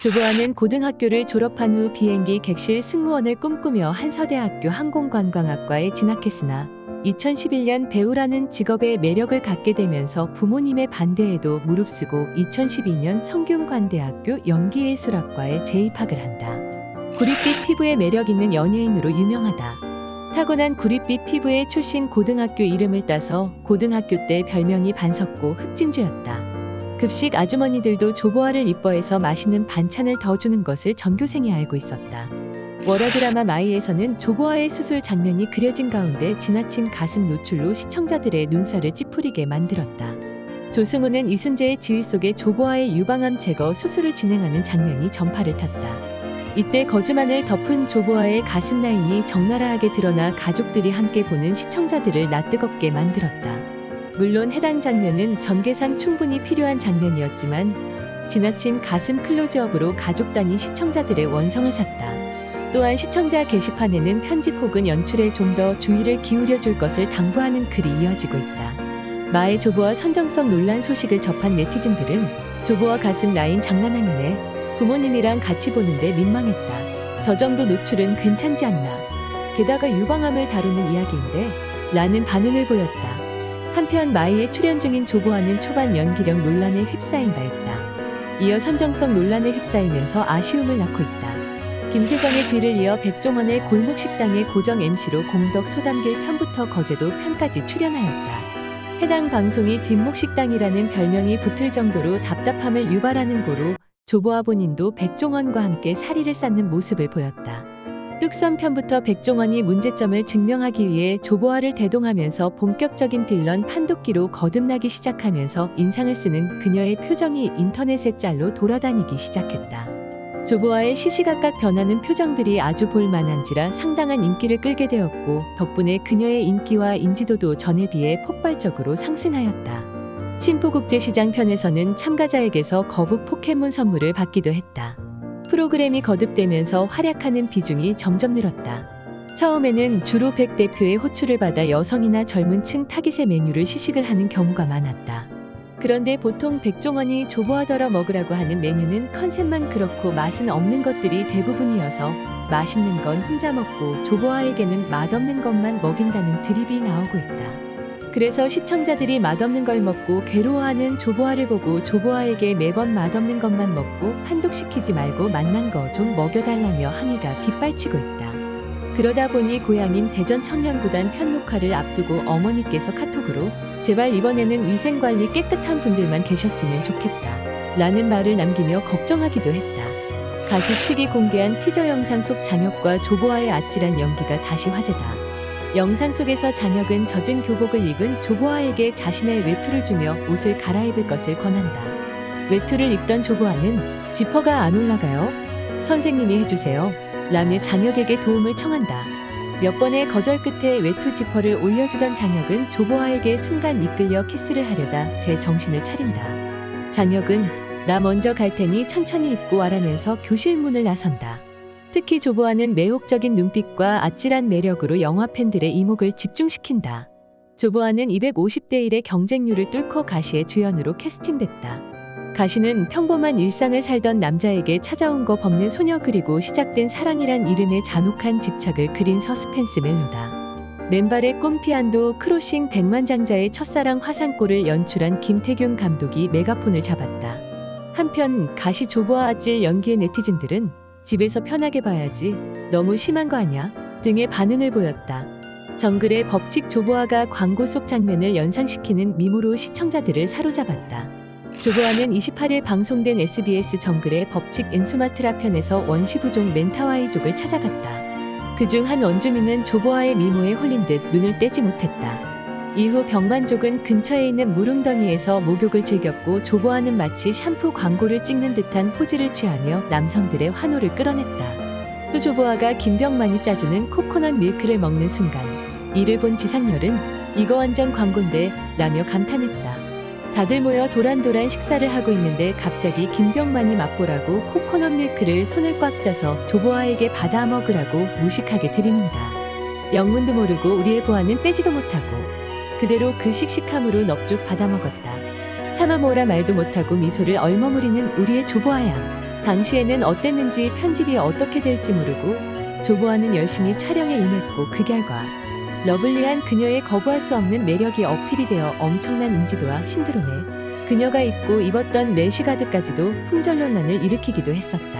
조보아는 고등학교를 졸업한 후 비행기 객실 승무원을 꿈꾸며 한서대학교 항공관광학과에 진학했으나 2011년 배우라는 직업에 매력을 갖게 되면서 부모님의 반대에도 무릅쓰고 2012년 성균관대학교 연기예술학과에 재입학을 한다. 구릿빛 피부에 매력 있는 연예인으로 유명하다. 타고난 구릿빛 피부에 출신 고등학교 이름을 따서 고등학교 때 별명이 반석고 흑진주였다. 급식 아주머니들도 조보아를 이뻐해서 맛있는 반찬을 더 주는 것을 전교생이 알고 있었다. 월화 드라마 마이에서는 조보아의 수술 장면이 그려진 가운데 지나친 가슴 노출로 시청자들의 눈살을 찌푸리게 만들었다. 조승우는 이순재의 지휘 속에 조보아의 유방암 제거 수술을 진행하는 장면이 전파를 탔다. 이때 거즈만을 덮은 조보아의 가슴 라인이 적나라하게 드러나 가족들이 함께 보는 시청자들을 낯뜨겁게 만들었다. 물론 해당 장면은 전개상 충분히 필요한 장면이었지만 지나친 가슴 클로즈업으로 가족 단위 시청자들의 원성을 샀다. 또한 시청자 게시판에는 편집 혹은 연출에 좀 더 주의를 기울여 줄 것을 당부하는 글이 이어지고 있다. 마의 조보아 선정성 논란 소식을 접한 네티즌들은 조보아 가슴 라인 장난아니네. 부모님이랑 같이 보는데 민망했다. 저 정도 노출은 괜찮지 않나. 게다가 유방암을 다루는 이야기인데 라는 반응을 보였다. 한편 마이에 출연 중인 조보아는 초반 연기력 논란에 휩싸인 바 있다. 이어 선정성 논란에 휩싸이면서 아쉬움을 낳고 있다. 김세정의 뒤를 이어 백종원의 골목식당의 고정 MC로 공덕 소담길 편부터 거제도 편까지 출연하였다. 해당 방송이 뒷목식당이라는 별명이 붙을 정도로 답답함을 유발하는 고로 조보아 본인도 백종원과 함께 사리를 쌓는 모습을 보였다. 뚝섬 편부터 백종원이 문제점을 증명하기 위해 조보아를 대동하면서 본격적인 빌런 판독기로 거듭나기 시작하면서 인상을 쓰는 그녀의 표정이 인터넷의 짤로 돌아다니기 시작했다. 조보아의 시시각각 변하는 표정들이 아주 볼만한지라 상당한 인기를 끌게 되었고 덕분에 그녀의 인기와 인지도도 전에 비해 폭발적으로 상승하였다. 신포국제시장 편에서는 참가자에게서 거북 포켓몬 선물을 받기도 했다. 프로그램이 거듭되면서 활약하는 비중이 점점 늘었다. 처음에는 주로 백 대표의 호출을 받아 여성이나 젊은 층 타깃의 메뉴를 시식을 하는 경우가 많았다. 그런데 보통 백종원이 조보하더러 먹으라고 하는 메뉴는 컨셉만 그렇고 맛은 없는 것들이 대부분이어서 맛있는 건 혼자 먹고 조보아에게는 맛없는 것만 먹인다는 드립이 나오고 있다. 그래서 시청자들이 맛없는 걸 먹고 괴로워하는 조보아를 보고 조보아에게 매번 맛없는 것만 먹고 판독시키지 말고 맛난 거 좀 먹여달라며 항의가 빗발치고 있다. 그러다 보니 고향인 대전 청년구단 편녹화를 앞두고 어머니께서 카톡으로 제발 이번에는 위생관리 깨끗한 분들만 계셨으면 좋겠다. 라는 말을 남기며 걱정하기도 했다. 가시 측이 공개한 티저 영상 속 장혁과 조보아의 아찔한 연기가 다시 화제다. 영상 속에서 장혁은 젖은 교복을 입은 조보아에게 자신의 외투를 주며 옷을 갈아입을 것을 권한다. 외투를 입던 조보아는 지퍼가 안 올라가요. 선생님이 해주세요. 라며 장혁에게 도움을 청한다. 몇 번의 거절 끝에 외투 지퍼를 올려주던 장혁은 조보아에게 순간 이끌려 키스를 하려다 제 정신을 차린다. 장혁은 나 먼저 갈 테니 천천히 입고 와라면서 교실 문을 나선다. 특히 조보아는 매혹적인 눈빛과 아찔한 매력으로 영화 팬들의 이목을 집중시킨다. 조보아는 250대 1의 경쟁률을 뚫고 가시의 주연으로 캐스팅됐다. 가시는 평범한 일상을 살던 남자에게 찾아온 겁 없는 소녀 그리고 시작된 사랑이란 이름의 잔혹한 집착을 그린 서스펜스 멜로다. 맨발의 꿈 피안도 크로싱 백만장자의 첫사랑 화산고를 연출한 김태균 감독이 메가폰을 잡았다. 한편 가시 조보아 아찔 연기의 네티즌들은 집에서 편하게 봐야지 너무 심한 거 아냐 등의 반응을 보였다. 정글의 법칙 조보아가 광고 속 장면을 연상시키는 미모로 시청자들을 사로잡았다. 조보아는 28일 방송된 SBS 정글의 법칙 인수마트라 편에서 원시부족 멘타와이족을 찾아갔다. 그중 한 원주민은 조보아의 미모에 홀린 듯 눈을 떼지 못했다. 이후 병만족은 근처에 있는 물웅덩이에서 목욕을 즐겼고 조보아는 마치 샴푸 광고를 찍는 듯한 포즈를 취하며 남성들의 환호를 끌어냈다. 또 조보아가 김병만이 짜주는 코코넛 밀크를 먹는 순간 이를 본 지상렬은 이거 완전 광고인데 라며 감탄했다. 다들 모여 도란도란 식사를 하고 있는데 갑자기 김병만이 맛보라고 코코넛 밀크를 손을 꽉 쥐어서 조보아에게 받아 먹으라고 무식하게 들이민다. 영문도 모르고 우리의 보안은 빼지도 못하고 그대로 그 씩씩함으로 넙죽 받아 먹었다. 차마 뭐라 말도 못하고 미소를 얼머무리는 우리의 조보아야. 당시에는 어땠는지 편집이 어떻게 될지 모르고 조보아는 열심히 촬영에 임했고 그 결과 러블리한 그녀의 거부할 수 없는 매력이 어필이 되어 엄청난 인지도와 신드롬에 그녀가 입고 입었던 내시가드까지도 품절 논란을 일으키기도 했었다.